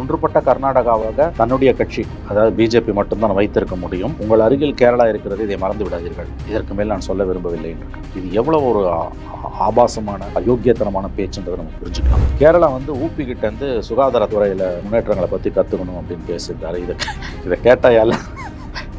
ஒன்றுபட்ட கர்நாடகாவாக தன்னுடைய கட்சி அதாவது பிஜேபி மட்டும்தான் வைத்திருக்க முடியும். உங்கள் அருகில் கேரளா இருக்கிறது இதை மறந்து விடாதீர்கள். இதற்கு மேல் நான் சொல்ல விரும்பவில்லை என்று. இது எவ்வளவு ஒரு ஆபாசமான அயோக்கியத்தனமான பேச்சுன்றதை நம்ம புரிஞ்சுக்கலாம். கேரளா வந்து ஊப்பி கிட்ட இருந்து சுகாதாரத்துறையில முன்னேற்றங்களை பத்தி கத்துக்கணும் அப்படின்னு பேசியிருந்தாரு இதை இதை கேட்டாயால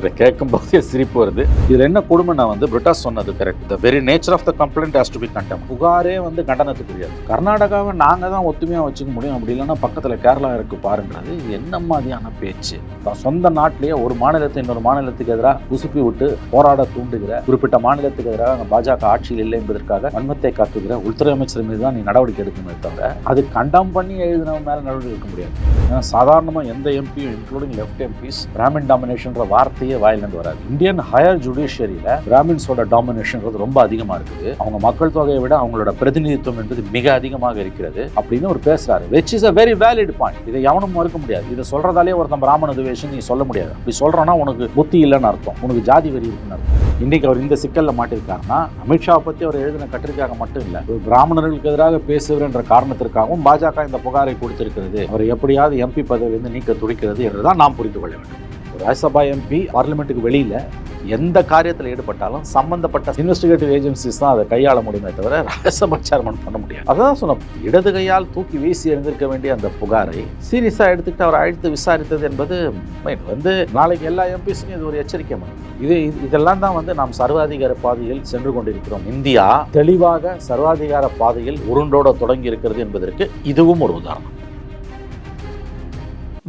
இதை கேட்கும் போதே சிரிப்பு வருது. இதில் என்ன கொடுமைனா வந்து பிரிட்டாஸ் சொன்னது correct the very nature of the complaint has to be condemn புகாரே வந்து கண்டனத்துக்குரியது கர்நாடகாவை நாங்கள் தான் ஒத்துமையாக வச்சுக்க முடியும். அப்படி இல்லைன்னா பக்கத்தில் கேரளா இருக்கு பாருன்றது என்ன மாதிரியான பேச்சு? தான் சொந்த நாட்டிலேயே ஒரு மாநிலத்தை இன்னொரு மாநிலத்துக்கு எதிராக குசுப்பி விட்டு போராட தூண்டுகிற குறிப்பிட்ட மாநிலத்துக்கு எதிராக பாஜக ஆட்சியில் இல்லை என்பதற்காக வன்மத்தை காட்டுகிற உள்துறை அமைச்சர் மீது தான் நீ நடவடிக்கை எடுக்கணுமே தவிர அது கண்டம் பண்ணி எழுதினவன் மேலே நடவடிக்கை எடுக்க முடியாது. ஏன்னா சாதாரணமாக எந்த எம்பியும் இன்க்ளூடிங் லெஃப்ட் எம்பிஸ் பிராமின் டாமினேஷன்ற வார்த்தையை வாயிலிருந்து வராது. இந்தியன் ஹையர் ஜுடிஷியரியில பிராமின்ஸோட டாமினேஷன்றது ரொம்ப அதிகமா இருக்குது. அவங்க மக்கள் தொகையை விட அவங்களோட பிரதிநிதித்துவம் என்பது மிக அதிகமாக இருக்கிறது அப்படின்னு ஒரு பேசுறாரு. Which is a very valid point இதை எவனும் மறுக்க முடியாது. இதை சொல்றதாலே ஒருத்தன் பிராமண துவேஷன் நீ சொல்ல முடியாது. அப்படி சொல்றோன்னா உனக்கு புத்தி இல்லைன்னு அர்த்தம். உனக்கு ஜாதி வெறி இருக்குன்னு அர்த்தம். இன்னைக்கு அவர் இந்த சிக்கல்ல மாட்டிருக்காருன்னா அமித்ஷா பத்தி அவர் எழுதின கட்டுரைக்காக மட்டும் இல்ல ஒரு பிராமணர்களுக்கு எதிராக பேசுவர் என்ற காரணத்திற்காகவும் பாஜக இந்த புகாரை கொடுத்திருக்கிறது. அவர் எப்படியாவது எம்பி பதவியிலிருந்து நீக்க துடிக்கிறது என்றுதான் நாம் புரிந்து கொள்ள வேண்டும். ராஜ்யசபா எம்பி பார்லிமெண்ட்டுக்கு வெளியில் எந்த காரியத்தில் ஈடுபட்டாலும் சம்பந்தப்பட்ட இன்வெஸ்டிகேட்டிவ் ஏஜென்சிஸ் தான் அதை கையாள முடியுமே தவிர ராஜ்யசபா சேர்மன் பண்ண முடியாது. அதான் சொன்னோம். இடது கையால் தூக்கி வீசி எழுந்திருக்க வேண்டிய அந்த புகாரை சீரியஸாக எடுத்துக்கிட்டு அவர் அழைத்து விசாரித்தது என்பது fine. வந்து நாளைக்கு எல்லா எம்பிஸுக்கும் இது ஒரு எச்சரிக்கை மணி இது இது- இதெல்லாம் தான் வந்து நாம் சர்வாதிகார பாதையில் சென்று கொண்டிருக்கிறோம். இந்தியா தெளிவாக சர்வாதிகார பாதையில் உருண்டோட தொடங்கி இருக்கிறது என்பதற்கு இதுவும் ஒரு உதாரணம்.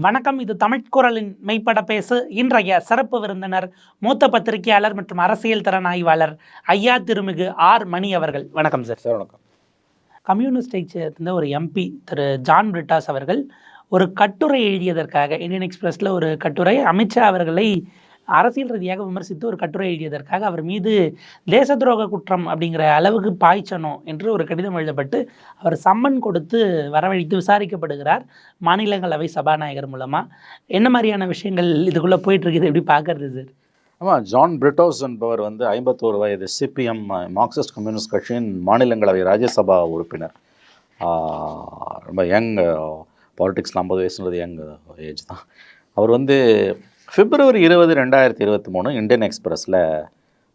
வணக்கம் இது தமிழ்குரலின் மெய்ப்பட பேசு. இன்றைய சிறப்பு விருந்தினர் மூத்த பத்திரிகையாளர் மற்றும் அரசியல் திறன் ஆய்வாளர் ஐயா திருமிகு ஆர் மணி அவர்கள். வணக்கம் சார் சார் வணக்கம். கம்யூனிஸ்டை சேர்ந்த ஒரு எம்பி திரு ஜான் பிரிட்டாஸ் அவர்கள் ஒரு கட்டுரை எழுதியதற்காக இந்தியன் எக்ஸ்பிரஸில் ஒரு கட்டுரை அமித்ஷா அவர்களை அரசியல் ரீதியாக விமர்சித்து ஒரு கட்டுரை எழுதியதற்காக அவர் மீது தேச துரோக குற்றம் அப்படிங்கிற அளவுக்கு பாய்ச்சணும் என்று ஒரு கடிதம் எழுதப்பட்டு அவர் சம்மன் கொடுத்து வரவழைத்து விசாரிக்கப்படுகிறார் மாநிலங்களவை சபாநாயகர் மூலமாக என்ன மாதிரியான விஷயங்கள் இதுக்குள்ளே போயிட்டுருக்குது? எப்படி பார்க்கறது சார் ஆமாம் ஜான் பிரிட்டோஸ் என்பவர் வந்து ஐம்பத்தோரு வயது சிபிஎம் மார்க்சிஸ்ட் கம்யூனிஸ்ட் கட்சியின் மாநிலங்களவை ராஜ்யசபா உறுப்பினர். ரொம்ப யங் பாலிட்டிக்ஸில் ஐம்பது வயசுன்றது யங் ஏஜ் தான். அவர் வந்து பிப்ரவரி இருபது ரெண்டாயிரத்தி இருபத்தி மூணு இந்தியன் எக்ஸ்பிரஸில்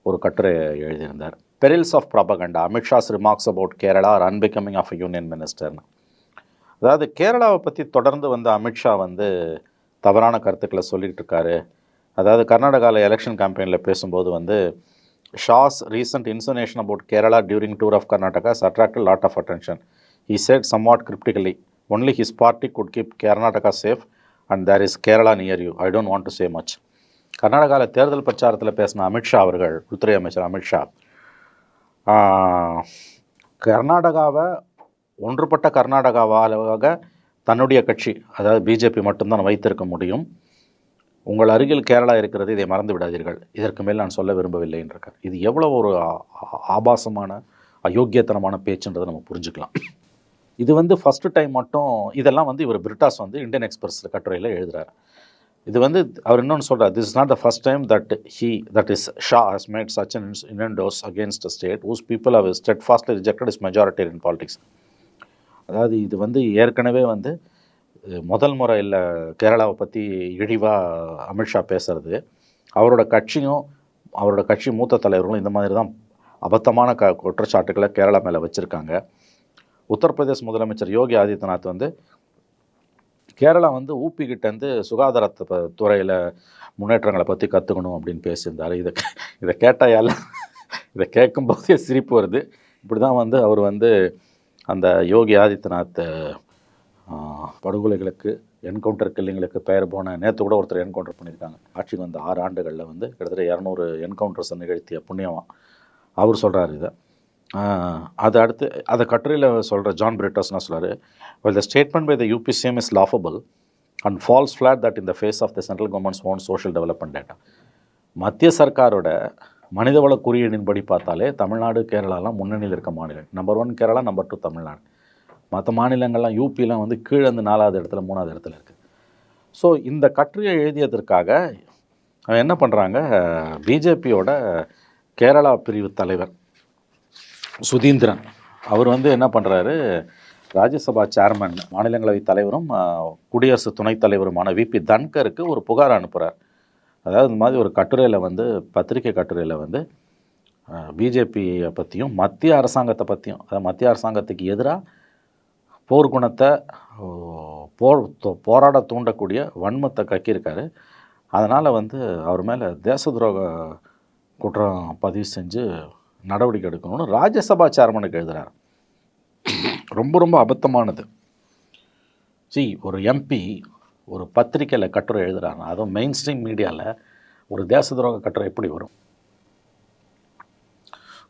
ஒரு கட்டுரை எழுதியிருந்தார். Perils of propaganda Amit Shah's remarks about Kerala are unbecoming of union மினிஸ்டர்னு அதாவது கேரளாவை பற்றி தொடர்ந்து வந்து அமித்ஷா வந்து தவறான கருத்துக்களை சொல்லிட்டு இருக்காரு. அதாவது கர்நாடகாவில் எலெக்ஷன் கேம்பெயினில் பேசும்போது வந்து Shah's recent insinuation about Kerala during tour of Karnataka attract lot of attention he somewhat cryptically only his party could keep Karnataka safe and there is Kerala near you I don't want to say much கர்நாடகாவில் தேர்தல் பிரச்சாரத்தில் பேசின அமித்ஷா அவர்கள் உள்துறை அமைச்சர் அமித்ஷா கர்நாடகாவை ஒன்றுபட்ட கர்நாடகாவாக தன்னுடைய கட்சி அதாவது பிஜேபி மட்டும்தான் வைத்திருக்க முடியும். உங்கள் அருகில் கேரளா இருக்கிறது இதை மறந்து விடாதீர்கள். இதற்கு மேல் நான் சொல்ல விரும்பவில்லை என்றிருக்கார் இது எவ்வளோ ஒரு ஆபாசமான அயோக்கியத்தனமான பேச்சுன்றதை நம்ம புரிஞ்சுக்கலாம். இது வந்து ஃபஸ்ட்டு டைம் மட்டும் இதெல்லாம் வந்து இவர் பிரிட்டாஸ் வந்து இந்தியன் எக்ஸ்பிரஸில் கட்டுரையில் எழுதுகிறார் இது வந்து அவர் இன்னொன்று சொல்கிறார் this is not the first time that he that is Shah has made such an innuendos against state whose people have stead steadfastly rejected is in politics அதாவது இது வந்து ஏற்கனவே வந்து முதல் முறை இல்லை கேரளாவை பற்றி இழிவாக அமித்ஷா பேசுறது. அவரோட கட்சியும் அவரோட கட்சி மூத்த தலைவர்களும் இந்த மாதிரி தான் அபத்தமான க குற்றச்சாட்டுகளை கேரளா மேலே வச்சுருக்காங்க. உத்தரப்பிரதேச முதலமைச்சர் யோகி ஆதித்யநாத் வந்து கேரளா வந்து ஊப்பிக்கிட்டேருந்து இருந்து சுகாதாரத்தை துறையில் முன்னேற்றங்களை பற்றி கற்றுக்கணும் அப்படின்னு பேசியிருந்தார். இதை இதை கேட்டாயால இதை கேட்கும்போதே சிரிப்பு வருது. இப்படி தான் வந்து அவர் வந்து அந்த யோகி ஆதித்யநாத் படுகொலைகளுக்கு என்கவுண்டர் கில்லிங்களுக்கு பெயர் போன நேற்று கூட ஒருத்தர் என்கவுண்டர் பண்ணியிருக்காங்க. ஆட்சிக்கு வந்த ஆறு ஆண்டுகளில் வந்து கிட்டத்தட்ட இரநூறு என்கவுண்டர்ஸை நிகழ்த்திய புண்ணியமா. அவர் சொல்கிறார் இதை. அது அடுத்து அதை கட்டுரையில் சொல்கிற ஜான் பிரிட்டஸ் நான் சொல்கிறார் well the statement by the UPCM is laughable and falls flat that in the face of the central government's own social development data மத்திய சர்க்காரோட மனிதவள குறியீடின்படி பார்த்தாலே தமிழ்நாடு கேரளாலாம் முன்னணியில் இருக்க மாநிலம். Number one Kerala number two Tamil Nadu. மற்ற மாநிலங்கள்லாம் யூபிலாம் வந்து கீழே வந்து நாலாவது இடத்துல மூணாவது இடத்துல இருக்குது ஸோ இந்த கட்டுரையை எழுதியதற்காக அவன் என்ன பண்ணுறாங்க பிஜேபியோட கேரளா பிரிவு தலைவர் சுதீந்திரன். அவர் வந்து என்ன பண்ணுறாரு ராஜ்யசபா சேர்மன் மாநிலங்களவை தலைவரும் குடியரசு துணைத் தலைவருமான விபி தன்கருக்கு ஒரு புகார் அனுப்புகிறார் அதாவது இந்த மாதிரி ஒரு கட்டுரையில் வந்து பத்திரிகை கட்டுரையில் வந்து பிஜேபியை பற்றியும் மத்திய அரசாங்கத்தை பற்றியும் அதாவது மத்திய அரசாங்கத்துக்கு எதிராக போர்க்குணத்தை போர் போராட தூண்டக்கூடிய வன்மத்தை கக்கியிருக்காரு. அதனால் வந்து அவர் மேலே தேச துரோக குற்றம் பதிவு செஞ்சு நடவடிக்கை எடுக்கணும்னு ராஜ்யசபா சேர்மனுக்கு எழுதுகிறார் ரொம்ப ரொம்ப அபத்தமானது. சி ஒரு எம்பி ஒரு பத்திரிக்கையில் கட்டுரை எழுதுகிறாங்க அதுவும் மெயின் ஸ்ட்ரீம் மீடியாவில் ஒரு தேச துரோக கட்டுரை எப்படி வரும்?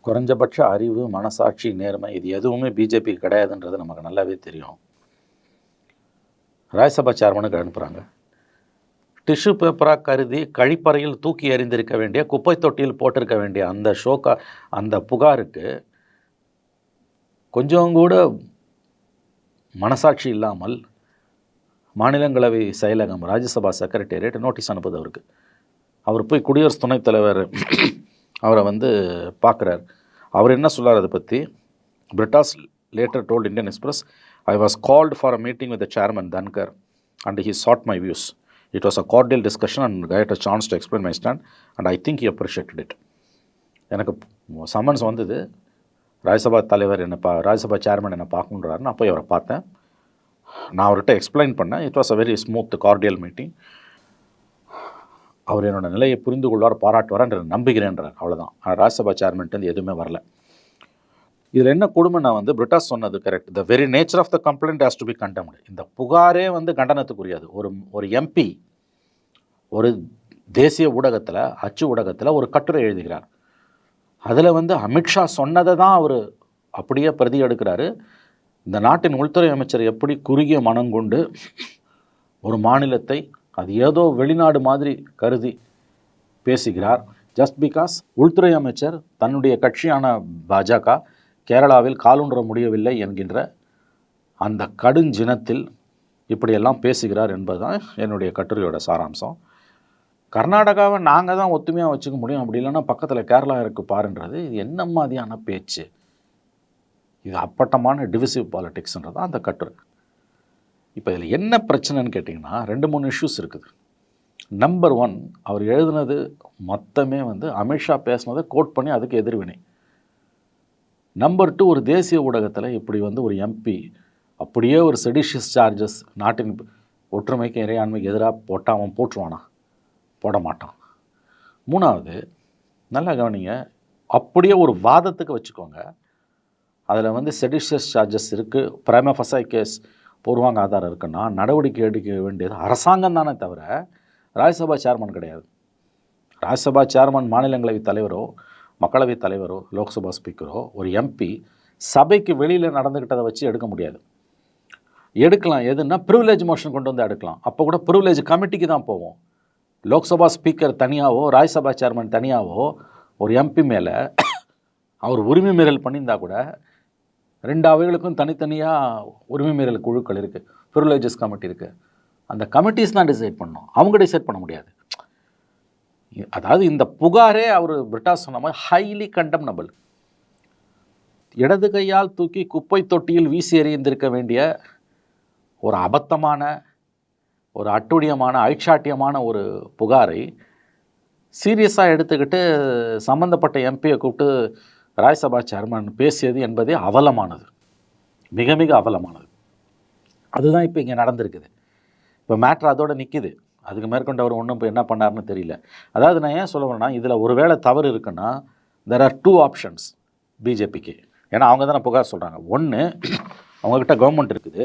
குறைஞ்சபட்ச அறிவு மனசாட்சி நேர்மை இது எதுவுமே பிஜேபி கிடையாதுன்றது நமக்கு நல்லாவே தெரியும். ராஜ்யசபா சேர்மனுக்கு அனுப்புகிறாங்க டிஷ்யூ பேப்பராக கருதி கழிப்பறையில் தூக்கி எறிந்திருக்க வேண்டிய குப்பை தொட்டியில் போட்டிருக்க வேண்டிய அந்த ஷோக்கா அந்த புகாருக்கு கொஞ்சம் கூட மனசாட்சி இல்லாமல் மாநிலங்களவை செயலகம் ராஜ்யசபா செக்ரட்டேரியட் நோட்டீஸ் அனுப்புது அவருக்கு. அவர் போய் குடியரசு துணைத் தலைவர் அவரை வந்து பார்க்குறார். அவர் என்ன சொல்கிறார் அதை பற்றி Brittas later told Indian Express I was called for a meeting with the chairman Dhankhar and he sought my views it was a cordial discussion and had a chance to explain my stand and I think he appreciated it. எனக்கு summons வந்தது. ராஜ்யசபா தலைவர் என்னை பா Rajya Sabha chairman என்னை பார்க்கணுன்றாரு நான் போய் அவரை பார்த்தேன். நான் அவர்கிட்ட எக்ஸ்பிளைன் பண்ணேன். It was a very smooth cordial meeting அவர் என்னோட நிலையை புரிந்து கொள்வார் பாராட்டுவார் என்று நம்புகிறேன்றார். அவ்வளோதான் ஆனால் ராஜ்யசபா சேர்மன்ட்டு எதுவுமே வரல. இதில் என்ன கொடுமை நான் வந்து பிரிட்டாஸ் சொன்னது correct the very nature of the complaint has to be condemned இந்த புகாரே வந்து கண்டனத்துக்குரியது. ஒரு ஒரு எம்பி ஒரு தேசிய ஊடகத்தில் அச்சு ஊடகத்தில் ஒரு கட்டுரை எழுதுகிறார். அதில் வந்து அமித்ஷா சொன்னதை தான் அவர் அப்படியே பிரதி எடுக்கிறாரு. இந்த நாட்டின் உள்துறை அமைச்சர் எப்படி குறுகிய மனம் கொண்டு ஒரு மாநிலத்தை அது ஏதோ வெளிநாடு மாதிரி கருதி பேசுகிறார். ஜஸ்ட் பிகாஸ் உள்துறை அமைச்சர் தன்னுடைய கட்சியான பாஜக கேரளாவில் காலூன்ற முடியவில்லை என்கின்ற அந்த கடுஞ்சினத்தில் இப்படியெல்லாம் பேசுகிறார் என்பதுதான் என்னுடைய கட்டுரையோட சாராம்சம். கர்நாடகாவை நாங்கள் தான் ஒத்துமையாக வச்சுக்க முடியும். அப்படி இல்லைன்னா பக்கத்தில் கேரளா இருக்கு பாருன்றது. இது என்ன மாதிரியான பேச்சு? இது அப்பட்டமான டிவிசிவ் பாலிட்டிக்ஸ்ன்றது தான் அந்த கட்டுரை. இப்போ இதில் என்ன பிரச்சனைன்னு கேட்டிங்கன்னா ரெண்டு மூணு இஷ்யூஸ் இருக்குது. நம்பர் ஒன் அவர் எழுதுனது மொத்தமே வந்து அமித்ஷா பேசுனதை கோட் பண்ணி அதுக்கு எதிர்வினை. நம்பர் டூ ஒரு தேசிய ஊடகத்தில் இப்படி வந்து ஒரு எம்பி அப்படியே ஒரு செடிஷியஸ் சார்ஜஸ் நாட்டின் ஒற்றுமைக்கு இறையாண்மைக்கு எதிராக போட்டால் அவன் போட்டுருவானா? போட மாட்டான். மூணாவது நல்லா கவனிங்க அப்படியே ஒரு வாதத்துக்கு வச்சுக்கோங்க. அதில் வந்து செடிஷியஸ் சார்ஜஸ் இருக்குது பிரேமஃபசை கேஸ் பூர்வாங்க ஆதாரம் இருக்குன்னா நடவடிக்கை எடுக்க வேண்டியது அரசாங்கம் தானே தவிர ராஜ்யசபா சேர்மன் கிடையாது. ராஜ்யசபா சேர்மன் மாநிலங்களவை தலைவரோ மக்களவைத் தலைவரோ லோக்சபா ஸ்பீக்கரோ ஒரு எம்பி சபைக்கு வெளியில் நடந்துக்கிட்டதை வச்சு எடுக்க முடியாது. எடுக்கலாம். எதுன்னா ப்ரிவிலேஜ் மோஷன் கொண்டு வந்து எடுக்கலாம். அப்போ கூட ப்ரிவிலேஜ் கமிட்டிக்கு தான் போவோம். லோக்சபா ஸ்பீக்கர் தனியாகவோ ராஜ்யசபா சேர்மன் தனியாகவோ ஒரு எம்பி மேலே அவர் உரிமை மீறல் பண்ணியிருந்தா கூட ரெண்டு அவைகளுக்கும் தனித்தனியாக உரிமை மீறல் குழுக்கள் இருக்குது ப்ரிவிலேஜஸ் கமிட்டி இருக்குது அந்த கமிட்டிஸ் தான் டிசைட் பண்ணணும். அவங்க டிசைட் பண்ண முடியாது. அதாவது இந்த புகாரே அவர் பிரிட்டாஸ் சொன்ன மாதிரி ஹைலி கண்டம்னபிள் இடது கையால் தூக்கி குப்பை தொட்டியில் வீசி எறிந்திருக்க வேண்டிய ஒரு அபத்தமான ஒரு அட்டுழியமான ஐட்சாட்டியமான ஒரு புகாரை சீரியஸாக எடுத்துக்கிட்டு சம்மந்தப்பட்ட எம்பியை கூப்பிட்டு ராஜ்யசபா சேர்மன் பேசியது என்பதே அவலமானது. மிக மிக அவலமானது. அதுதான் இப்போ இங்கே நடந்திருக்குது. இப்போ மேட்ரு அதோடு நிற்கிது அதுக்கு மேற்கொண்டு அவர் ஒன்றும் இப்போ என்ன பண்ணாருன்னு தெரியல. அதாவது நான் ஏன் சொல்ல வரேன்னா இதில் ஒருவேளை தவறு இருக்குன்னா தெர் ஆர் டூ ஆப்ஷன்ஸ் பிஜேபிக்கு ஏன்னா அவங்க தானே புகார் சொல்கிறாங்க ஒன்று அவங்கக்கிட்ட கவர்மெண்ட் இருக்குது.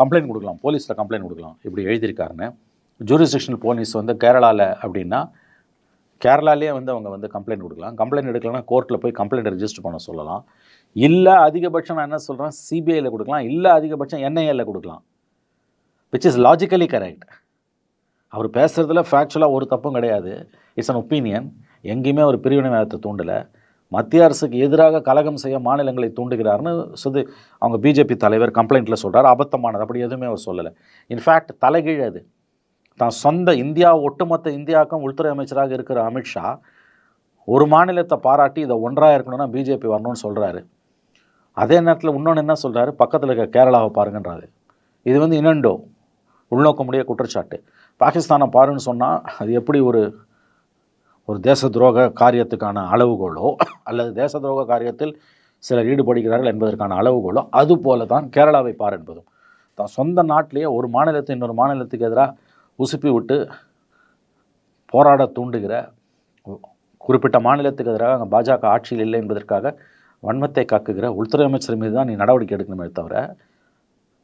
கம்ப்ளைண்ட் கொடுக்கலாம். போலீஸில் கம்ப்ளைண்ட் கொடுக்கலாம். இப்படி எழுதியிருக்காருன்னு. ஜூரிஸ்டிக்ஷனல் போலீஸ் வந்து கேரளாவில் அப்படின்னா கேரளாலேயே வந்து அவங்க வந்து கம்ப்ளைண்ட் கொடுக்கலாம். கம்ப்ளைண்ட் எடுக்கலன்னா கோர்ட்டில் போய் கம்ப்ளைண்ட் ரெஜிஸ்டர் பண்ண சொல்லலாம். இல்லை அதிகபட்சம் நான் என்ன சொல்கிறேன் சிபிஐயில் கொடுக்கலாம். இல்லை அதிகபட்சம் என்ஐஏல கொடுக்கலாம். விச் இஸ் லாஜிக்கலி கரெக்ட் அவர் பேசுகிறதுல ஃபேக்சுவலாக ஒரு தப்பும் கிடையாது. இட்ஸ் அன் ஒப்பீனியன் எங்கேயுமே ஒரு பிரிவினைவாதத்தை தூண்டலை. மத்திய அரசுக்கு எதிராக கலகம் செய்ய மாநிலங்களை தூண்டுகிறார்னு சுது அவங்க பிஜேபி தலைவர் கம்ப்ளைண்ட்டில் சொல்கிறார் அபத்தமானது. அப்படி எதுவுமே அவர் சொல்லலை. இன்ஃபேக்ட் தலைகீழ் அது. தான் சொந்த இந்தியா ஒட்டுமொத்த இந்தியாவுக்கும் உள்துறை அமைச்சராக இருக்கிற அமித்ஷா ஒரு மாநிலத்தை பாராட்டி இதை ஒன்றாக இருக்கணும்னா பிஜேபி வரணும்னு சொல்கிறாரு அதே நேரத்தில் இன்னொன்று என்ன சொல்கிறாரு பக்கத்தில் இருக்க கேரளாவை பாருங்கன்றாரு. இது வந்து இனண்டோ உள்நோக்கமுடைய குற்றச்சாட்டு. பாகிஸ்தானை பாருன்னு சொன்னால் அது எப்படி ஒரு ஒரு தேச துரோக காரியத்துக்கான அளவுகோலோ அல்லது தேச துரோக காரியத்தில் சிலர் ஈடுபடுகிறார்கள் என்பதற்கான அளவுகோலோ அது போல தான் கேரளாவை பார் என்பதும். தான் சொந்த நாட்டிலேயே ஒரு மாநிலத்தை இன்னொரு மாநிலத்துக்கு எதிராக உசுப்பி விட்டு போராட தூண்டுகிற குறிப்பிட்ட மாநிலத்துக்கு எதிராக அங்கே பாஜக ஆட்சியில் இல்லை என்பதற்காக வன்மத்தை காக்குகிற உள்துறை அமைச்சர் மீது தான் நீ நடவடிக்கை எடுக்கணுமே தவிர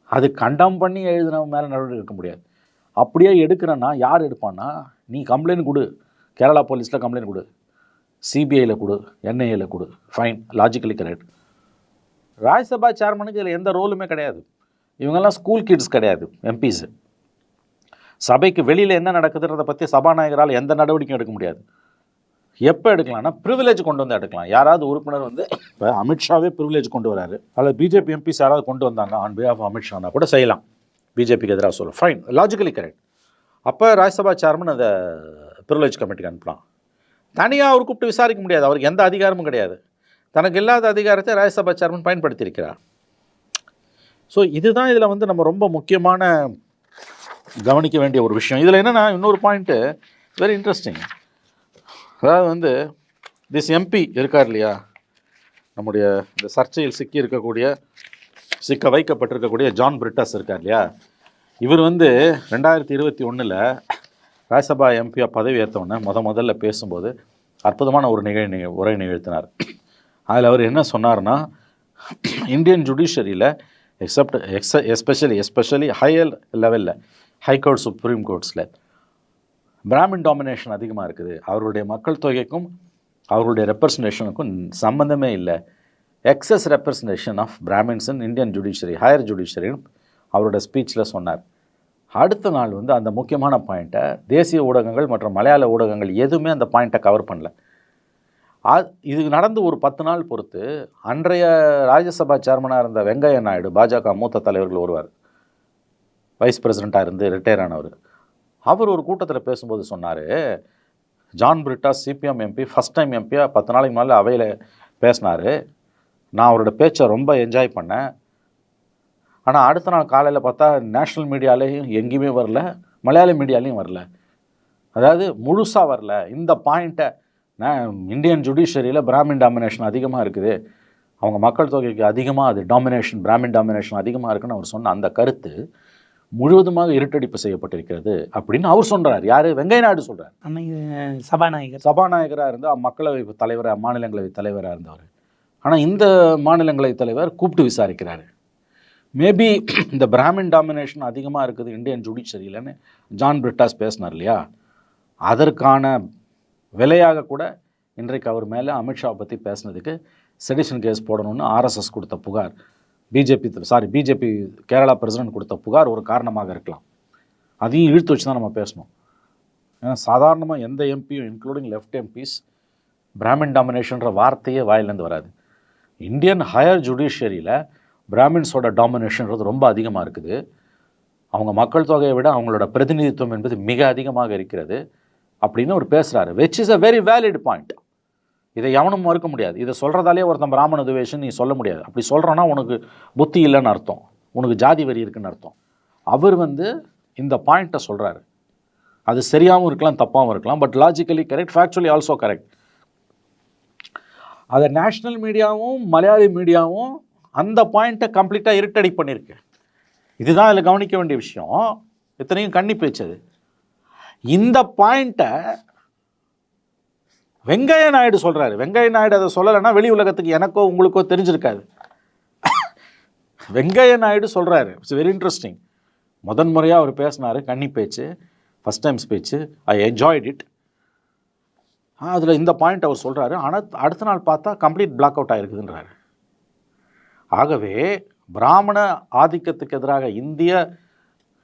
அது கண்டம் பண்ணி எழுதினவன் மேலே நடவடிக்கை எடுக்க முடியாது. அப்படியே எடுக்கிறேன்னா யார் எடுப்பான்னா? நீ கம்ப்ளைண்ட் கொடு. கேரளா போலீஸில் கம்ப்ளைண்ட் கொடு. சிபிஐயில் கொடு. என்ஐஏல கொடு. ஃபைன் லாஜிக்கலி கரெக்ட் ராஜ்யசபா சேர்மனுக்கு இதில் எந்த ரோலுமே கிடையாது. இவங்கெல்லாம் ஸ்கூல் கிட்ஸ் கிடையாது எம்பிஸு சபைக்கு வெளியில் என்ன நடக்குதுன்றதை பற்றி சபாநாயகரால் எந்த நடவடிக்கையும் எடுக்க முடியாது. எப்போ எடுக்கலாம்னா ப்ரிவிலேஜ் கொண்டு வந்து எடுக்கலாம். யாராவது உறுப்பினர் வந்து இப்போ அமித்ஷாவே ப்ரிவிலேஜ் கொண்டு வராரு. அதில் பிஜேபி எம்பிஸ் யாராவது கொண்டு வந்தாங்க ஆன் பிஹாஃப் அமித்ஷானா கூட செய்யலாம். பிஜேபிக்கு எதிராக சொல்லும். ஃபைன் லாஜிக்கலி கரெக்ட் அப்போ ராஜ்யசபா சேர்மன் அதை ப்ரிவிலேஜ் கமிட்டிக்கு அனுப்பலாம் தனியாக அவர் கூப்பிட்டு விசாரிக்க முடியாது. அவருக்கு எந்த அதிகாரமும் கிடையாது. தனக்கு இல்லாத அதிகாரத்தை ராஜ்யசபா சேர்மன் பயன்படுத்தியிருக்கிறார். ஸோ இதுதான் இதில் வந்து நம்ம ரொம்ப முக்கியமான கவனிக்க வேண்டிய ஒரு விஷயம். இதில் என்னென்னா இன்னொரு பாயிண்ட்டு வெரி இன்ட்ரெஸ்டிங் அதாவது வந்து திஸ் எம்பி இருக்கார் இல்லையா? நம்முடைய இந்த சர்ச்சையில் சிக்கி இருக்கக்கூடிய சிக்க வைக்கப்பட்டிருக்கக்கூடிய ஜான் பிரிட்டாஸ் இருக்கார் இல்லையா? இவர் வந்து ரெண்டாயிரத்தி இருபத்தி ஒன்றில் ராஜ்யசபா எம்பியாக பதவி ஏற்றவுடனே முத முதல்ல பேசும்போது அற்புதமான ஒரு நிகழ் நிக உரை நிகழ்த்தினார். அதில் அவர் என்ன சொன்னார்னா Indian ஜுடிஷரியில் except ex especially especially higher லெவலில் ஹை கோர்ட் சுப்ரீம் கோர்ட்ஸில் பிராமின் டாமினேஷன் அதிகமாக இருக்குது. அவருடைய மக்கள் தொகைக்கும் அவருடைய ரெப்ரசன்டேஷனுக்கும் சம்மந்தமே இல்லை. Excess representation of Brahmins in Indian judiciary higher ஜுடிஷரின்னு அவரோட ஸ்பீச்சில் சொன்னார். அடுத்த நாள் வந்து அந்த முக்கியமான பாயிண்ட்டை தேசிய ஊடகங்கள் மற்றும் மலையாள ஊடகங்கள் எதுவுமே அந்த பாயிண்ட்டை கவர் பண்ணல. இது நடந்து ஒரு பத்து நாள் பொறுத்து அன்றைய ராஜ்யசபா சேர்மனாக இருந்த வெங்கையா நாயுடு பாஜக மூத்த தலைவர்கள் ஒருவர் வைஸ் பிரசிடெண்ட்டாக இருந்து ரிட்டையர் ஆனவர். அவர் ஒரு கூட்டத்தில் பேசும்போது சொன்னார் John Britta CPM MP first time எம்பியாக பத்து நாளைக்கு மேலே அவையில் பேசினார். நான் அவரோட பேச்சை ரொம்ப என்ஜாய் பண்ணேன். ஆனால் அடுத்த நாள் காலையில் பார்த்தா நேஷ்னல் மீடியாலேயும் எங்கேயுமே வரல மலையாள மீடியாலையும் வரல. அதாவது முழுசாக வரல. இந்த பாயிண்ட்டை நான் இந்தியன் ஜுடிஷரியில் பிராமின் டாமினேஷன் அதிகமாக இருக்குது. அவங்க மக்கள் தொகைக்கு அதிகமாக அது டாமினேஷன் பிராமின் டாமினேஷன் அதிகமாக இருக்குன்னு அவர் சொன்ன அந்த கருத்து முழுவதுமாக இருட்டடிப்பு செய்யப்பட்டிருக்கிறது அப்படின்னு அவர் சொல்றார். யார்? வெங்கைய நாயுடு சொல்கிறார் சபாநாயகர். சபாநாயகராக இருந்து மக்களவை தலைவராக மாநிலங்களவை தலைவராக இருந்தவர். ஆனால் இந்த மாநிலங்களை தலைவர் கூப்பிட்டு விசாரிக்கிறாரு. மேபி இந்த பிராமின் டாமினேஷன் அதிகமாக இருக்குது இந்தியன் ஜுடிஷரியிலன்னு ஜான் பிரிட்டாஸ் பேசினார் இல்லையா? அதற்கான விலையாக கூட இன்றைக்கு அவர் மேலே அமித்ஷாவை பற்றி பேசுனதுக்கு செடிஷன் கேஸ் போடணும்னு ஆர்எஸ்எஸ் கொடுத்த புகார். BJP sorry BJP Kerala president கொடுத்த புகார் ஒரு காரணமாக இருக்கலாம். அதையும் இழுத்து வச்சு தான் நம்ம பேசணும். ஏன்னா சாதாரணமாக எந்த எம்பியும் இன்க்ளூடிங் லெஃப்ட் எம்பிஸ் பிராமின் டாமினேஷன்ற வார்த்தையே வாயிலேருந்து வராது. இந்தியன் ஹையர் ஜுடிஷியரியில் பிராமின்ஸோட டாமினேஷன்றது ரொம்ப அதிகமாக இருக்குது. அவங்க மக்கள் தொகையை விட அவங்களோட பிரதிநிதித்துவம் என்பது மிக அதிகமாக இருக்கிறது அப்படின்னு அவர் பேசுகிறாரு which is a very valid point இதை எவனும் மறுக்க முடியாது. இதை சொல்கிறதாலே ஒருத்தன் பிராமண துவேஷன் நீ சொல்ல முடியாது. அப்படி சொல்கிறோன்னா உனக்கு புத்தி இல்லைன்னு அர்த்தம். உனக்கு ஜாதி வரி இருக்குன்னு அர்த்தம். அவர் வந்து இந்த பாயிண்ட்டை சொல்கிறாரு அது சரியாகவும் இருக்கலாம் தப்பாகவும் இருக்கலாம் but logically correct factually also correct அதை நேஷ்னல் மீடியாவும் மலையாளி மீடியாவும் அந்த பாயிண்ட்டை கம்ப்ளீட்டாக இருட்டடி பண்ணியிருக்கு. இதுதான் அதில் கவனிக்க வேண்டிய விஷயம். இத்தனையும் கண்ணி பேச்சது இந்த பாயிண்ட்டை வெங்கைய நாயுடு சொல்கிறாரு வெங்கைய நாயுடு அதை சொல்லலைன்னா வெளி உலகத்துக்கு எனக்கோ உங்களுக்கோ தெரிஞ்சிருக்காது. வெங்கைய நாயுடு சொல்கிறாரு இட்ஸ் வெரி இன்ட்ரெஸ்டிங் முதன் முறையாக அவர் பேசினார் கன்னி பேச்சு first time speech I enjoyed it அதில் இந்த பாயிண்ட் அவர் சொல்கிறாரு ஆனால் அடுத்த நாள் பார்த்தா கம்ப்ளீட் பிளாக் அவுட் ஆகிருக்குதுன்றாரு ஆகவே பிராமண ஆதிக்கத்துக்கு எதிராக இந்திய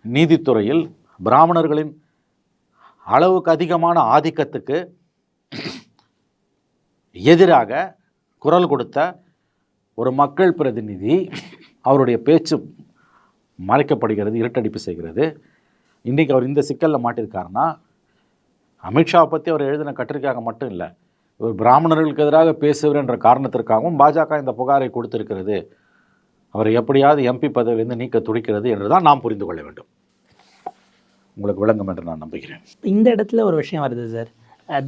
நீதித்துறையில் பிராமணர்களின் அளவுக்கு அதிகமான ஆதிக்கத்துக்கு எதிராக குரல் கொடுத்த ஒரு மக்கள் பிரதிநிதி அவருடைய பேச்சு மறைக்கப்படுகிறது இருட்டடிப்பு செய்கிறது. இன்றைக்கி அவர் இந்த சிக்கலில் மாட்டியிருக்காருன்னா அமித்ஷாவை பற்றி அவர் எழுதின கட்டுரைக்காக மட்டும் இல்லை இவர் பிராமணர்களுக்கு எதிராக பேசுவர் என்ற காரணத்திற்காகவும் பாஜக இந்த புகாரை கொடுத்திருக்கிறது. அவரை எப்படியாவது எம்பி பதவியிலிருந்து நீக்க துடிக்கிறது என்று தான் நாம் புரிந்து கொள்ள வேண்டும். உங்களுக்கு விளங்கும் என்று நான் நம்புகிறேன். இந்த இடத்துல ஒரு விஷயம் வருது சார்.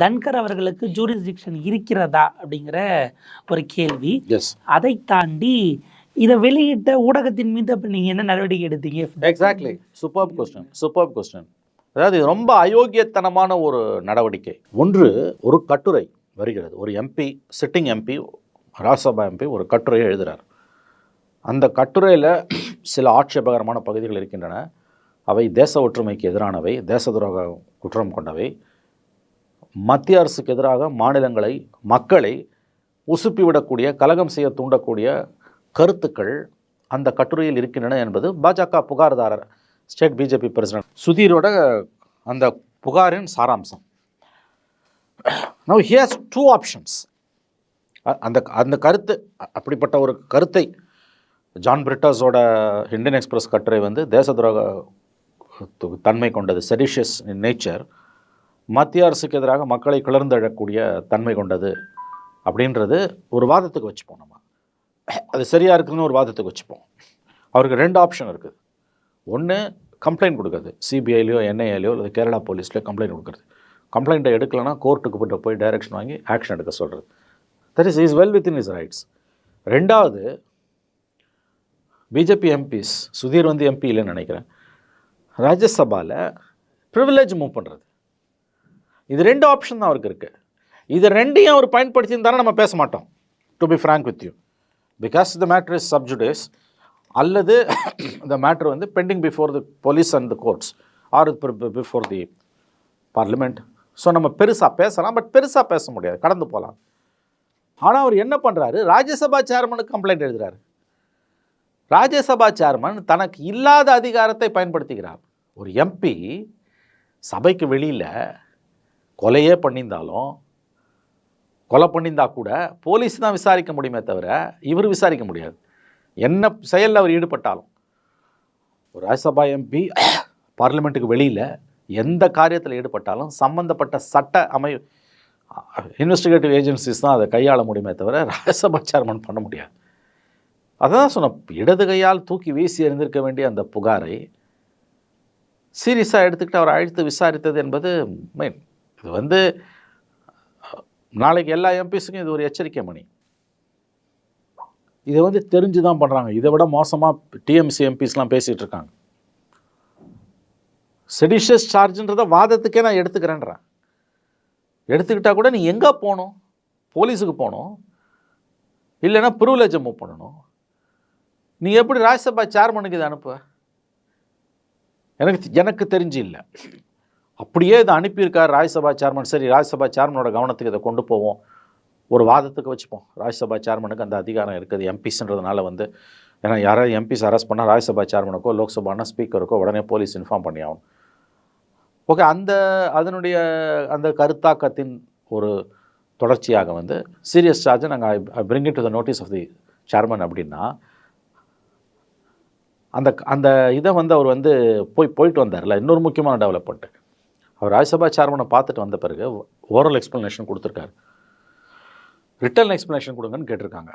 தன்கர் அவர்களுக்கு ஜூரிஸ்டிக்ஷன் இருக்கிறதா அப்படிங்கிற ஒரு கேள்வி. அதை தாண்டி இதை வெளியிட்ட ஊடகத்தின் மீது அப்போ நீங்கள் என்ன நடவடிக்கை எடுத்தீங்க? Exactly super question super question அதாவது ரொம்ப அயோக்கியத்தனமான ஒரு நடவடிக்கை. ஒன்று ஒரு கட்டுரை வருகிறது. ஒரு MP sitting MP Rajya Sabha MP ஒரு கட்டுரையை எழுதுகிறார் அந்த கட்டுரையில் சில ஆட்சேபகரமான பகுதிகள் இருக்கின்றன. அவை தேச ஒற்றுமைக்கு எதிரானவை தேச துரோக குற்றம் கொண்டவை. மத்திய அரசுக்கு எதிராக மாநிலங்களை மக்களை உசுப்பிவிடக்கூடிய கலகம் செய்ய தூண்டக்கூடிய கருத்துக்கள் அந்த கட்டுரையில் இருக்கின்றன என்பது பாஜக புகார்தாரர் ஸ்டேட் பிஜேபி பிரசிடென்ட் சுதீரோட அந்த புகாரின் சாராம்சம். நவ் ஹியர்ஸ் டூ ஆப்ஷன்ஸ் அந்த அந்த கருத்து அப்படிப்பட்ட ஒரு கருத்தை ஜான் பிரிட்டர்ஸோட இந்தியன் எக்ஸ்பிரஸ் கட்டுரை வந்து தேச துரோக தன்மை கொண்டது செடிஷியஸ் நேச்சர் மத்திய அரசுக்கு எதிராக மக்களை கிளர்ந்தெழக்கூடிய தன்மை கொண்டது அப்படின்றது ஒரு வாதத்துக்கு வச்சுப்போம் நம்ம. அது சரியாக இருக்குதுன்னு ஒரு வாதத்துக்கு வச்சுப்போம். அவருக்கு ரெண்டு ஆப்ஷன் இருக்குது ஒன்று கம்ப்ளைண்ட் கொடுக்குறது. சிபிஐலையோ என்ஐஏலையோ இல்லை கேரளா போலீஸ்லையோ கம்ப்ளைண்ட் கொடுக்குறது. கம்ப்ளைண்ட்டை எடுக்கலைன்னா கோர்ட்டுக்கு போய்ட்டு போய் டைரக்ஷன் வாங்கி ஆக்ஷன் எடுக்க சொல்கிறது that is is well within is rights ரெண்டாவது பிஜேபி எம்பிஸ் சுதீர் வந்து எம்பி இல்லைன்னு நினைக்கிறேன். ராஜ்யசபாவில் ப்ரிவிலேஜ் மூவ் பண்ணுறது இது ரெண்டு ஆப்ஷன் தான் அவருக்கு இருக்குது இது ரெண்டையும் அவர் பயன்படுத்தியிருந்தாலும் நம்ம பேச மாட்டோம். To be frank with you because the matter is sub judice அல்லது இந்த மேட்ரு வந்து pending before the police and the courts or before the parliament so நம்ம பெருசாக பேசலாம் பட் பெருசாக பேச முடியாது. கடந்து போகலாம் ஆனால் அவர் என்ன பண்ணுறாரு ராஜ்யசபா சேர்மனுக்கு கம்ப்ளைண்ட் எழுதுறாரு. ராஜ்யசபா சேர்மன் தனக்கு இல்லாத அதிகாரத்தை பயன்படுத்துகிறார். ஒரு எம்பி சபைக்கு வெளியில் கொலையே பண்ணியிருந்தாலும் கொலை பண்ணியிருந்தா கூட போலீஸ் தான் விசாரிக்க முடியுமே தவிர இவர் விசாரிக்க முடியாது. என்ன செயலில் அவர் ஈடுபட்டாலும் ஒரு ராஜ்யசபா எம்பி பார்லிமெண்ட்டுக்கு வெளியில் எந்த காரியத்தில் ஈடுபட்டாலும் சம்பந்தப்பட்ட சட்ட அமை இன்வெஸ்டிகேட்டிவ் ஏஜென்சிஸ் தான் அதை கையாள முடியுமே தவிர ராஜ்யசபா சேர்மன் பண்ண முடியாது. அதான் சொன்ன இடது கையால் தூக்கி வீசி எறிந்திருக்க வேண்டிய அந்த புகாரை சீரியஸாக எடுத்துக்கிட்டு அவர் அழைத்து விசாரித்தது என்பது மெயின் இது வந்து நாளைக்கு எல்லா எம்பிஸுக்கும் இது ஒரு எச்சரிக்கை மணி. இதை வந்து தெரிஞ்சு தான் பண்ணுறாங்க இதை விட மோசமாக டிஎம்சி எம்பிஸ்லாம் பேசிகிட்டு இருக்காங்க. செடிஷியஸ் சார்ஜுன்றதை வாதத்துக்கே நான் எடுத்துக்கிறேன்றேன். எடுத்துக்கிட்டால் கூட நீ எங்கே போகணும்? போலீஸுக்கு போகணும். இல்லைன்னா ப்ரிவிலேஜை மூவ் பண்ணணும். நீ எப்படி ராஜ்யசபா சேர்மனுக்கு இதை அனுப்புவ? எனக்கு எனக்கு தெரிஞ்சு இல்லை. அப்படியே இதை அனுப்பியிருக்கார் ராஜ்யசபா சேர்மன் சரி ராஜ்யசபா சேர்மனோட கவனத்துக்கு இதை கொண்டு போவோம். ஒரு வாதத்துக்கு வச்சுப்போம். ராஜ்யசபா சேர்மனுக்கு அந்த அதிகாரம் இருக்குது எம்பிஸ்ன்றதுனால வந்து. ஏன்னா யாராவது எம்பிஸ் அரெஸ்ட் பண்ணால் ராஜ்யசபா சேர்மனுக்கோ லோக்சபானா ஸ்பீக்கருக்கோ உடனே போலீஸ் இன்ஃபார்ம் பண்ணி ஆகணும். ஓகே அந்த அதனுடைய அந்த கருத்தாக்கத்தின் ஒரு தொடர்ச்சியாக வந்து சீரியஸ் சார்ஜை நாங்கள் bring it to the notice of the chairman அப்படின்னா அந்த அந்த இதை வந்து அவர் வந்து போய் போயிட்டு வந்தார்ல இன்னொரு முக்கியமான டெவலப்மெண்ட்டு அவர் ராஜ்யசபா சேர்மனை பார்த்துட்டு வந்த பிறகு ஓரல் எக்ஸ்ப்ளனேஷன் கொடுத்துருக்காரு. ரிட்டர்ன் எக்ஸ்ப்ளனேஷன் கொடுங்கன்னு கேட்டிருக்காங்க.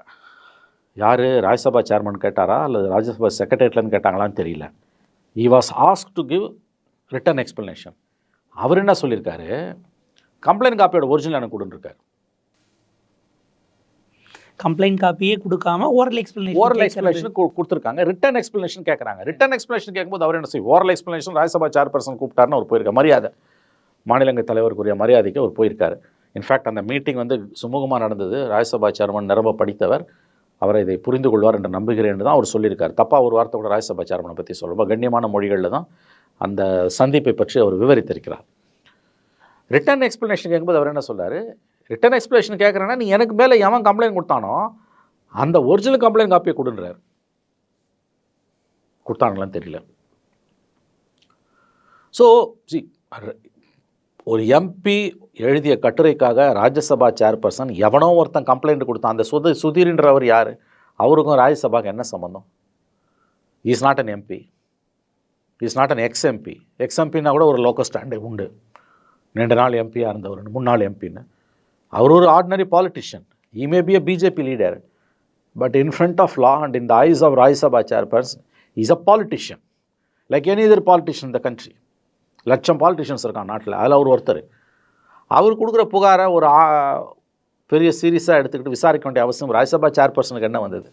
யார் ராஜ்யசபா சேர்மன் கேட்டாரா அல்லது ராஜ்யசபா செக்ரட்டரியேட்லன்னு கேட்டாங்களான்னு தெரியல. He was ask to give written explanation அவர் என்ன சொல்லியிருக்காரு? கம்ப்ளைண்ட் காப்பியோட ஒரிஜினல் எனக்கு கொடுத்துருக்காரு கம்ப்ளைண்ட் காப்பியே கொடுக்காம ஓரல் எக்ஸ்பிளனேஷன் ஓரல் எக்ஸ்பிளேஷன் கொடுத்துருக்காங்க. ரிட்டன் எக்ஸ்பிளேஷன் கேட்குறாங்க ரிட்டன் எக்ஸ்பிளேஷன் கேட்கும்போது அவர் என்ன செய்யும் ஓரல் எக்ஸ்பிளேஷன் ராஜ்யசபா சேர்பர்சன் கூப்பிட்டாருன்னு அவர் போயிருக்காரு மரியாதை. மாநிலங்க தலைவருக்குரிய மரியாதைக்கு அவர் போயிருக்காரு. இன்ஃபேக்ட் அந்த மீட்டிங் வந்து சுமூகமாக நடந்தது. ராஜ்யசபா சேர்மன் நிரம்ப படித்தவர். அவரை இதை புரிந்து கொள்வார் என்று நம்புகிறேன் தான் அவர் சொல்லியிருக்கார். தப்பாக ஒரு வார்த்தை கூட ராஜ்யசபா சேர்மனை பற்றி சொல்ல ரொம்ப கண்ணியமான மொழிகளில் தான் அந்த சந்திப்பை பற்றி அவர் விவரித்திருக்கிறார். ரிட்டன் எக்ஸ்பிளனேஷன் கேட்கும்போது அவர் என்ன சொல்றாரு? ரிட்டன் எக்ஸ்பிளேஷன் கேட்குறேன்னா நீ எனக்கு மேலே எவன் கம்ப்ளைண்ட் கொடுத்தானோ அந்த ஒரிஜினல் கம்ப்ளைண்ட் காப்பியை கொடுன்றார். கொடுத்தாங்களான்னு தெரியல. ஸோ ஜி ஒரு எம்பி எழுதிய கட்டுரைக்காக ராஜ்யசபா சேர்பர்சன் எவனோ ஒருத்தன் கம்ப்ளைண்ட் கொடுத்தான். அந்த சுத சுதீர்ன்றவர் யார்? அவருக்கும் ராஜ்யசபாவுக்கு என்ன சம்மந்தம் is not an MP is not an ex MP ex எம்பின்னா கூட ஒரு லோக்கல் ஸ்டாண்டே உண்டு. ரெண்டு நாள் எம்பியாக இருந்தவர் முன்னாள் எம்பின்னு அவர் ஒரு ordinary politician he may be a BJP leader but in front of law and in the eyes of Rajya Sabha chairperson is a politician like any other politician the country லட்சம் பாலிட்டிஷியன்ஸ் இருக்கான் நாட்டில். அதில் அவர் ஒருத்தர். அவர் கொடுக்குற புகாரை ஒரு பெரிய சீரியஸாக எடுத்துக்கிட்டு விசாரிக்க வேண்டிய அவசியம் ராஜ்யசபா சேர்பர்சனுக்கு என்ன வந்தது?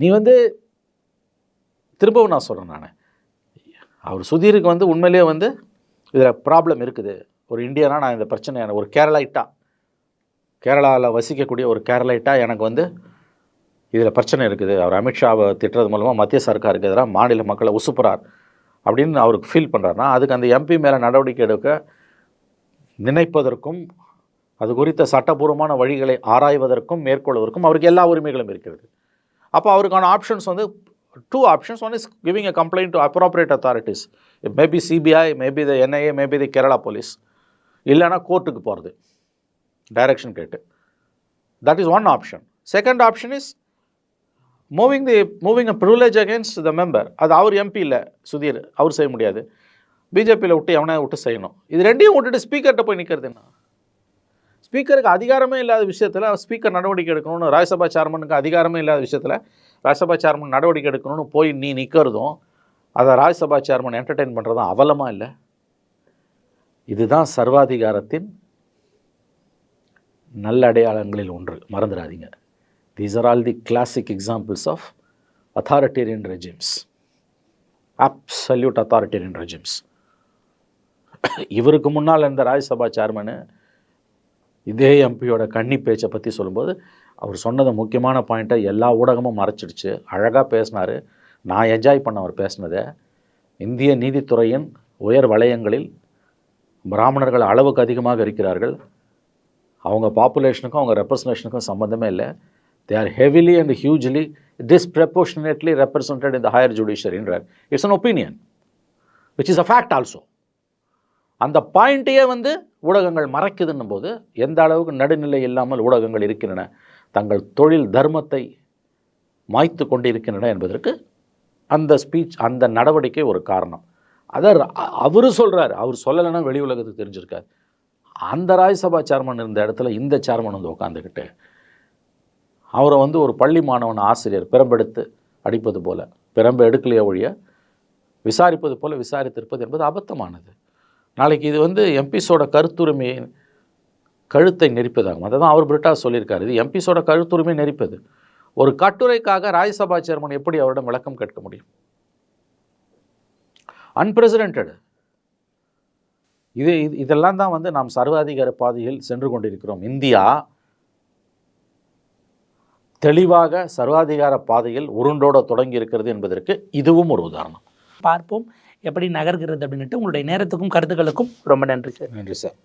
நீ வந்து திரும்பவும் நான் சொல்கிறேன் நான். அவர் சுதீருக்கு வந்து உண்மையிலேயே வந்து இதில் ப்ராப்ளம் இருக்குது. ஒரு இந்தியனா நான் இந்த பிரச்சனை ஒரு கேரளாயிட்டா கேரளாவில் வசிக்கக்கூடிய ஒரு கேரளாயிட்டா எனக்கு வந்து இதில் பிரச்சனை இருக்குது. அவர் அமித்ஷாவை திட்டுறது மூலமாக மத்திய சர்க்காருக்கு எதிராக மாநில மக்களை உசுப்புறார். அப்படின்னு அவருக்கு ஃபீல் பண்ணுறாருனா அதுக்கு அந்த எம்பி மேலே நடவடிக்கை எடுக்க நினைப்பதற்கும் அது குறித்த சட்டபூர்வமான வழிகளை ஆராய்வதற்கும் மேற்கொள்வதற்கும் அவருக்கு எல்லா உரிமைகளும் இருக்கிறது. அப்போ அவருக்கான ஆப்ஷன்ஸ் வந்து two options one is giving a complaint to appropriate authorities maybe CBI maybe the NIA maybe the Kerala police இல்லைன்னா கோர்ட்டுக்கு போகிறது டைரக்ஷன் கேட்டு. That is one option second option is moving the moving a privilege against the member அது அவர் MP இல்லை சுதீர் அவர் செய்ய முடியாது. பிஜேபியில் விட்டு எவனை விட்டு செய்யணும். இது ரெண்டையும் விட்டுட்டு ஸ்பீக்கர்கிட்ட போய் நிற்கிறது என்ன? ஸ்பீக்கருக்கு அதிகாரமே இல்லாத விஷயத்தில் ஸ்பீக்கர் நடவடிக்கை எடுக்கணும்னு ராஜ்யசபா சேர்மனுக்கு அதிகாரமே இல்லாத விஷயத்தில் ராஜ்யசபா சேர்மன் நடவடிக்கை எடுக்கணும்னு போய் நீ நிற்கிறதும் அதை ராஜ்யசபா சேர்மன் என்டர்டெயின் பண்ணுறதும் அவலமாக இல்லை? இதுதான் சர்வாதிகாரத்தின் நல்ல அடையாளங்களில் ஒன்று. மறந்துடாதீங்க. These are all the classic examples of authoritarian regimes, absolute authoritarian regimes. இவருக்கு முன்னால் இருந்த ராஜ்யசபா சேர்மனு இதே எம்பியோட கன்னி பேச்சை பற்றி சொல்லும்போது அவர் சொன்னது முக்கியமான பாயிண்ட்டை எல்லா ஊடகமும் மறைச்சிடுச்சு. அழகாக பேசினார். நான் என்ஜாய் பண்ண அவர் பேசினதை. இந்திய நீதித்துறையின் உயர் வலயங்களில் பிராமணர்கள் அளவுக்கு அதிகமாக இருக்கிறார்கள். அவங்க பாப்புலேஷனுக்கும் அவங்க ரெப்ரசன்டேஷனுக்கும் சம்மந்தமே இல்லை. They are heavily and hugely disproportionately represented in the higher judiciaryன்றார் it's an opinion which is a fact also. அந்த பாயிண்ட்டையே வந்து ஊடகங்கள் மறைக்குதுன்னும் போது எந்த அளவுக்கு நடுநிலை இல்லாமல் ஊடகங்கள் இருக்கின்றன தங்கள் தொழில் தர்மத்தை மாய்த்து கொண்டிருக்கின்றன என்பதற்கு அந்த ஸ்பீச் அந்த நடவடிக்கை ஒரு காரணம். அதை அவர் சொல்கிறார் அவர் சொல்லலைன்னா வெளி உலகத்துக்கு தெரிஞ்சிருக்காரு அந்த ராஜ்யசபா சேர்மன் இருந்த இடத்துல இந்த சேர்மன் வந்து உட்காந்துக்கிட்டு அவரை வந்து ஒரு பள்ளி மாணவன் ஆசிரியர் பிறம்பெடுத்து அடிப்பது போல பிறம்பு எடுக்கலையே ஒழிய விசாரிப்பது போல விசாரித்திருப்பது என்பது அபத்தமானது. நாளைக்கு இது வந்து எம்பிஸோட கருத்துரிமையை கழுத்தை நெரிப்பதாகும். அதை தான் அவர் பிரிட்டா சொல்லியிருக்காரு. இது எம்பிஸோட கருத்துரிமை நெரிப்பது. ஒரு கட்டுரைக்காக ராஜ்யசபா சேர்மன் எப்படி அவரிடம் விளக்கம் கேட்க முடியும்? அன்பிரசிடென்டடு இது- இதெல்லாம் தான் வந்து நாம் சர்வாதிகார பாதையில் சென்று கொண்டிருக்கிறோம். இந்தியா தெளிவாக சர்வாதிகார பாதையில் உருண்டோட தொடங்கி இருக்கிறது என்பதற்கு இதுவும் ஒரு உதாரணம். பார்ப்போம். எப்படி நகர்கிறது அப்படின்னுட்டு உங்களுடைய நேரத்துக்கும் கருத்துக்களுக்கும் ரொம்ப நன்றி சார். நன்றி சார்.